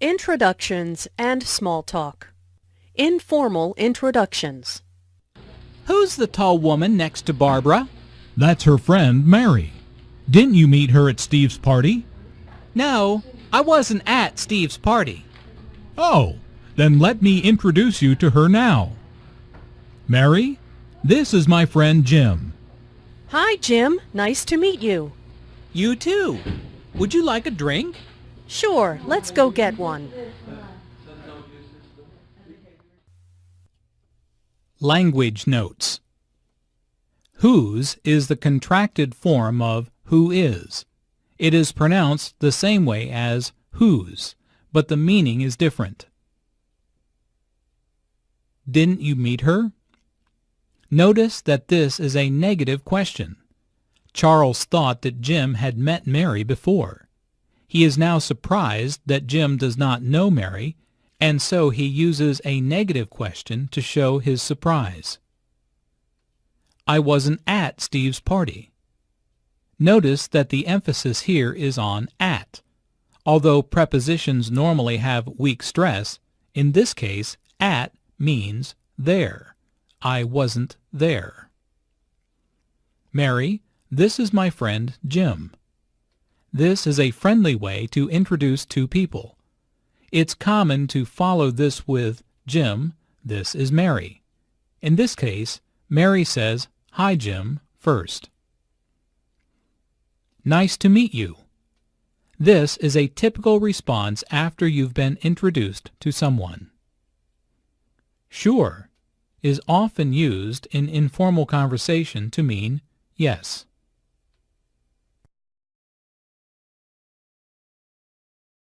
Introductions and small talk. Informal introductions. Who's the tall woman next to Barbara? That's her friend, Mary. Didn't you meet her at Steve's party? No, I wasn't at Steve's party. Oh, then let me introduce you to her now. Mary, this is my friend Jim. Hi, Jim. Nice to meet you. You too. Would you like a drink? Sure, let's go get one. Language notes. Who's is the contracted form of who is. It is pronounced the same way as whose, but the meaning is different. Didn't you meet her? Notice that this is a negative question. Charles thought that Jim had met Mary before. He is now surprised that Jim does not know Mary, and so he uses a negative question to show his surprise. I wasn't at Steve's party. Notice that the emphasis here is on at. Although prepositions normally have weak stress, in this case at means there. I wasn't there. Mary, this is my friend Jim. This is a friendly way to introduce two people. It's common to follow this with Jim, this is Mary. In this case, Mary says, Hi Jim, first. Nice to meet you. This is a typical response after you've been introduced to someone. Sure is often used in informal conversation to mean yes.